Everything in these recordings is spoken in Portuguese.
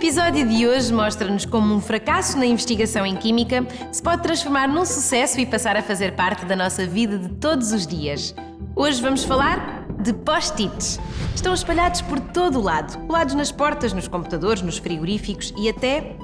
episódio de hoje mostra-nos como um fracasso na investigação em química se pode transformar num sucesso e passar a fazer parte da nossa vida de todos os dias. Hoje vamos falar de post-its. Estão espalhados por todo o lado, colados nas portas, nos computadores, nos frigoríficos e até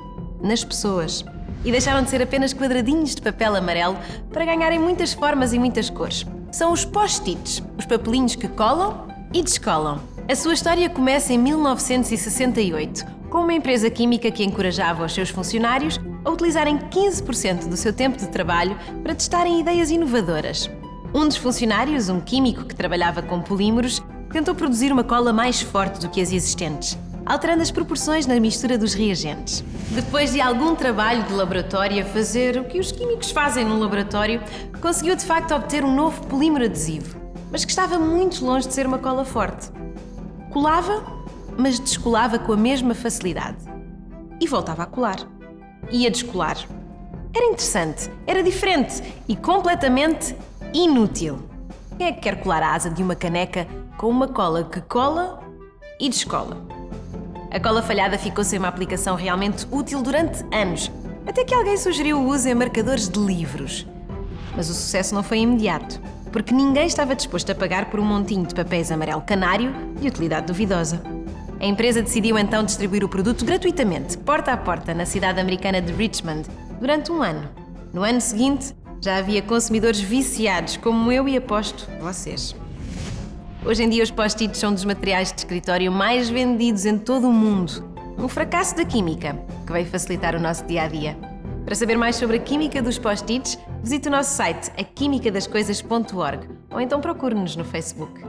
nas pessoas. E deixaram de ser apenas quadradinhos de papel amarelo para ganharem muitas formas e muitas cores. São os post-its, os papelinhos que colam e descolam. A sua história começa em 1968, com uma empresa química que encorajava os seus funcionários a utilizarem 15% do seu tempo de trabalho para testarem ideias inovadoras. Um dos funcionários, um químico que trabalhava com polímeros, tentou produzir uma cola mais forte do que as existentes, alterando as proporções na mistura dos reagentes. Depois de algum trabalho de laboratório a fazer o que os químicos fazem no laboratório, conseguiu de facto obter um novo polímero adesivo, mas que estava muito longe de ser uma cola forte. Colava, mas descolava com a mesma facilidade. E voltava a colar. E a descolar. Era interessante, era diferente e completamente inútil. Quem é que quer colar a asa de uma caneca com uma cola que cola e descola? A cola falhada ficou sem uma aplicação realmente útil durante anos, até que alguém sugeriu o uso em marcadores de livros. Mas o sucesso não foi imediato porque ninguém estava disposto a pagar por um montinho de papéis amarelo canário de utilidade duvidosa. A empresa decidiu então distribuir o produto gratuitamente, porta a porta, na cidade americana de Richmond, durante um ano. No ano seguinte, já havia consumidores viciados, como eu e aposto vocês. Hoje em dia, os post-its são dos materiais de escritório mais vendidos em todo o mundo. Um fracasso da química, que veio facilitar o nosso dia a dia. Para saber mais sobre a química dos post-its, visite o nosso site aquimicadascoisas.org ou então procure-nos no Facebook.